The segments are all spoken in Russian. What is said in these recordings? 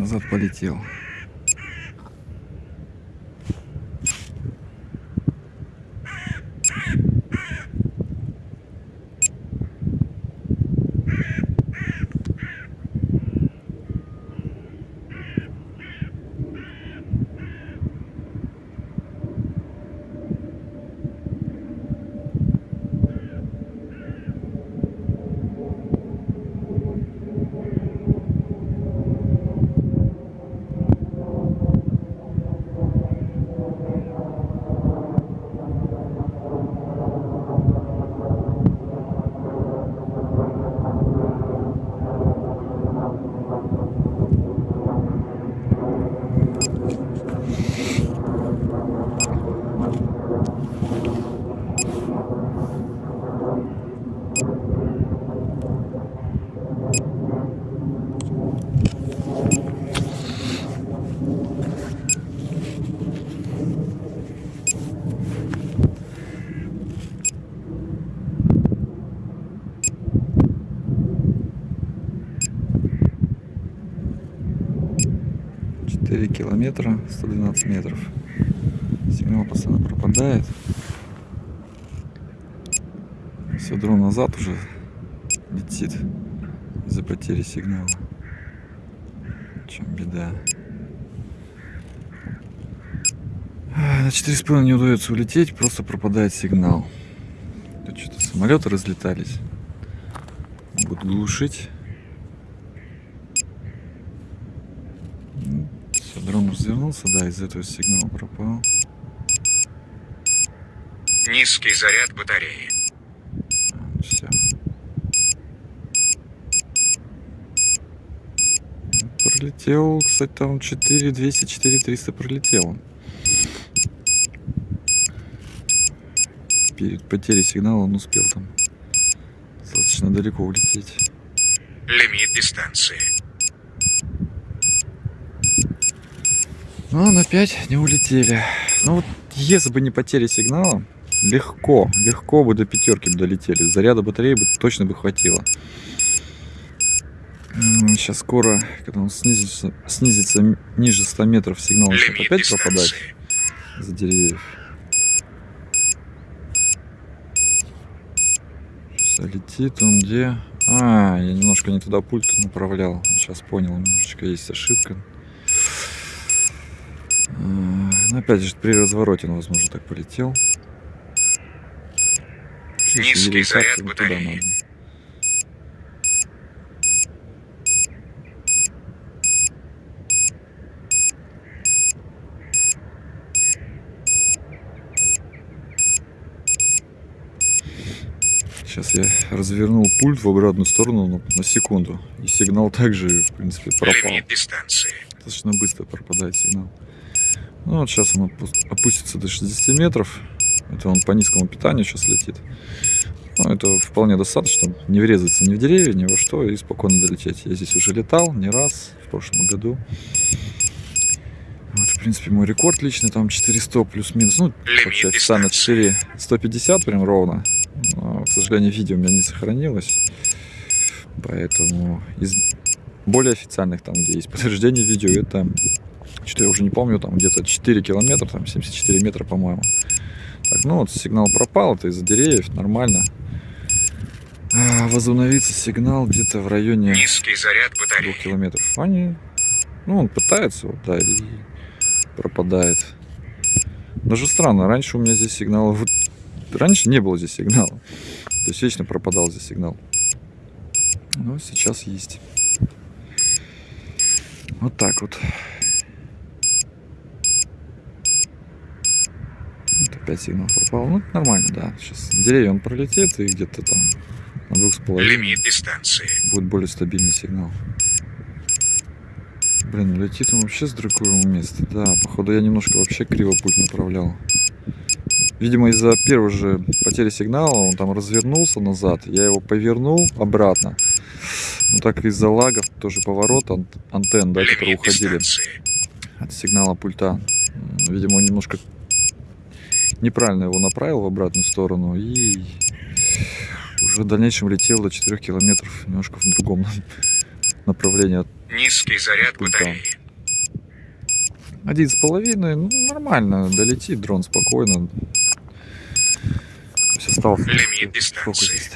назад полетел. Четыре километра, 112 метров. Сигнал постоянно пропадает. Все, дрон назад уже летит из-за потери сигнала. Чем беда? На четыре с половиной не удается улететь, просто пропадает сигнал. Тут что-то самолеты разлетались. Могут глушить. Все, дрон развернулся, да, из-за этого сигнал пропал. Низкий заряд батареи. Все. Пролетел, кстати, там 4 200, 4 300 пролетел. Перед потерей сигнала он успел там достаточно далеко улететь. Лимит дистанции. Но на 5 не улетели. Ну вот, если бы не потеря сигнала, легко, легко бы до пятерки бы долетели. Заряда батареи бы точно бы хватило. Сейчас скоро, когда он снизится, снизится ниже 100 метров, сигнал Лимит опять дистанции. за деревьев. Все летит он где? А, я немножко не туда пульт направлял. Сейчас понял, немножечко есть ошибка. Ну, опять же, при развороте он, возможно, так полетел. Низкий заряд батареи. Сейчас я развернул пульт в обратную сторону ну, на секунду. И сигнал также, в принципе, пропал. Лимит дистанции. Достаточно быстро пропадает сигнал. Ну вот сейчас он опу- опустится до 60 метров. Это он по низкому питанию сейчас летит. Ну, это вполне достаточно, не врезаться ни в деревья, ни во что, и спокойно долететь. Я здесь уже летал не раз в прошлом году. Вот, в принципе, мой рекорд личный, там 400 плюс-минус. Ну, вообще официально дистанции. 4 150 прям ровно. Но, к сожалению, видео у меня не сохранилось. Поэтому из более официальных, там, где есть подтверждение видео, это что я уже не помню, там где-то 4 километра, там 74 метра, по-моему. Так, ну вот сигнал пропал, это из-за деревьев, нормально. А, возобновится сигнал где-то в районе Низкий заряд двух батареи. километров. Они, ну, он пытается, вот, да, и пропадает. Даже странно, раньше у меня здесь сигнал, вот, раньше не было здесь сигнала. То есть вечно пропадал здесь сигнал. Но сейчас есть. Вот так вот. Вот опять сигнал пропал. Ну, нормально, да. Сейчас деревья он пролетит и где-то там на двух с половиной Лимит дистанции. будет более стабильный сигнал. Блин, ну летит он вообще с другого места. Да, походу я немножко вообще криво путь направлял. Видимо, из-за первой же потери сигнала он там развернулся назад. Я его повернул обратно так из-за лагов тоже поворот от антенн, да, которые уходили от сигнала пульта. Видимо, он немножко неправильно его направил в обратную сторону и уже в дальнейшем летел до 4 километров немножко в другом направлении. Низкий заряд пульта. Один с половиной, ну нормально, долетит дрон спокойно. Все осталось. Лимит дистанции. Фокусить.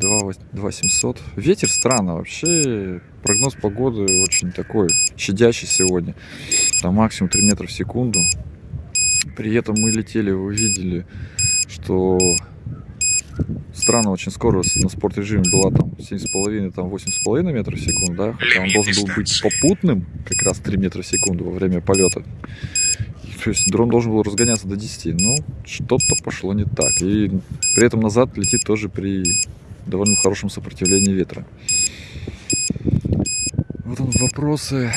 2, 2 700. Ветер странно вообще. Прогноз погоды очень такой, щадящий сегодня. Там максимум 3 метра в секунду. При этом мы летели, вы видели, что странно, очень скоро на спорт режиме была там 7,5, там 8,5 метров в секунду, да, хотя он должен был быть попутным, как раз 3 метра в секунду во время полета. То есть дрон должен был разгоняться до 10, но ну, что-то пошло не так. И при этом назад летит тоже при довольно хорошем сопротивлении ветра. Вот он вопросы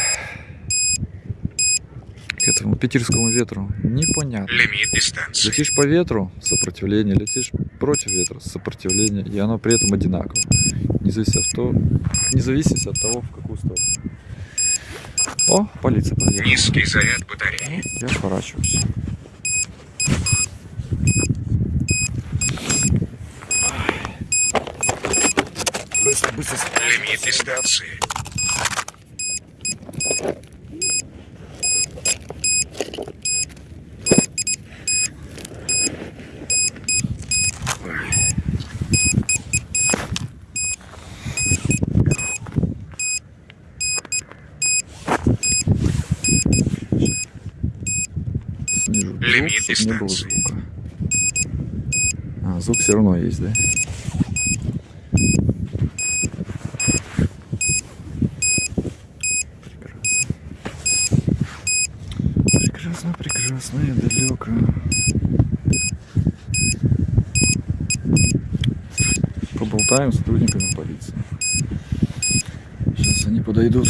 к этому питерскому ветру. Непонятно. Лимит дистанции. Летишь по ветру – сопротивление, летишь против ветра – сопротивление, и оно при этом одинаково. Независимо от того, в какую сторону. О, полиция подъехала. Низкий заряд батареи. Я сворачиваюсь. Быстро. Лимит дистанции. Лимит дистанции. звука. А, звук все равно есть, да? Прекрасно. Прекрасно, прекрасно и далеко. Поболтаем с сотрудниками полиции. Сейчас они подойдут.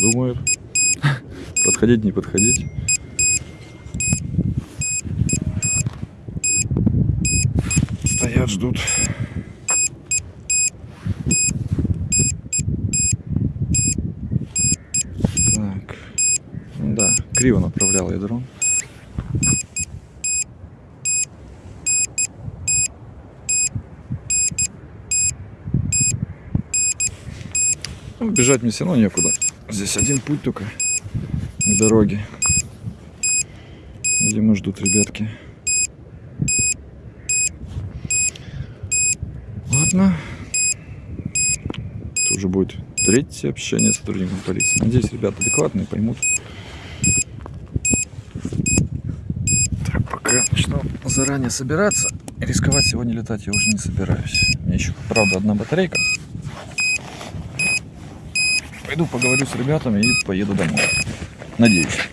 Думают. Подходить, не подходить. Стоят, ждут. Так. Ну Да, криво направлял я дрон. Ну, бежать мне все равно некуда. Здесь один путь только к дороге. Видимо, ждут ребятки. Ладно. Это уже будет третье общение с сотрудником полиции. Надеюсь, ребята адекватные, поймут. Так, пока начну заранее собираться. Рисковать сегодня летать я уже не собираюсь. Меня еще, правда, одна батарейка. Пойду поговорю с ребятами и поеду домой. Надеюсь.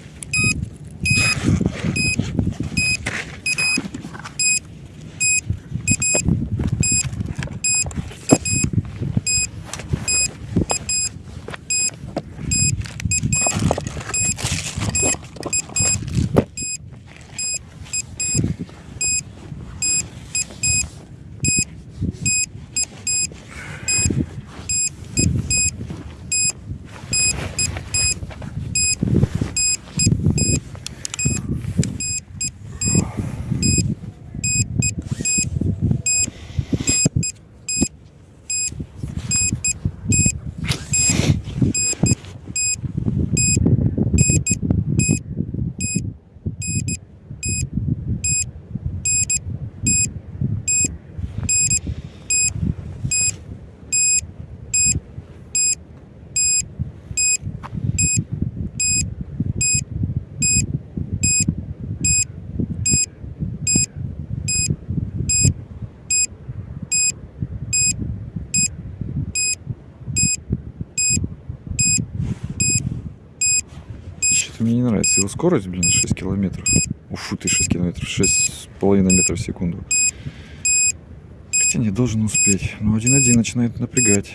мне не нравится. Его скорость, блин, 6 километров. Уфу, ты 6 километров. 6,5 метров в секунду. Хотя не должен успеть. Ну, Но 1-1 начинает напрягать.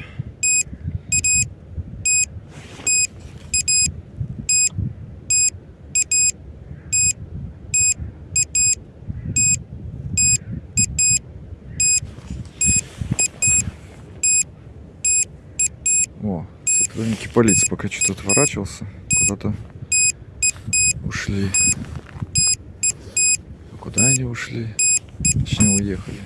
О, сотрудники полиции пока что-то отворачивался куда-то ушли. А Куда они ушли? Точнее, уехали.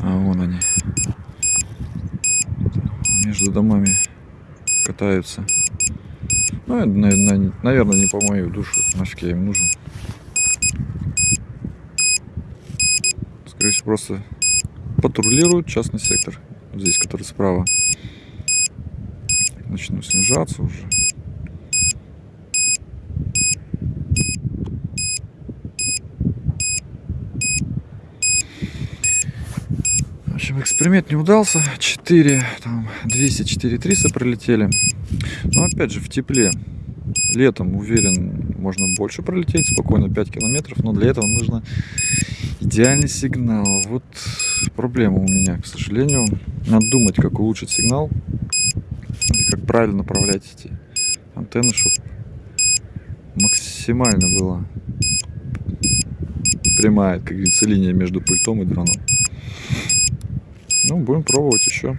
А вон они. Между домами катаются. Ну, это, наверное, не по мою душу. Нафиг я им нужен. Скорее всего, просто патрулируют частный сектор. Здесь, который справа. Начну снижаться уже. В общем, эксперимент не удался. 4, там, 200, 4, 300 пролетели. Но опять же, в тепле. Летом, уверен, можно больше пролететь, спокойно 5 километров, но для этого нужно идеальный сигнал. Вот проблема у меня, к сожалению. Надо думать, как улучшить сигнал и как правильно направлять эти антенны, чтобы максимально была прямая, как говорится, линия между пультом и дроном. Ну, будем пробовать еще.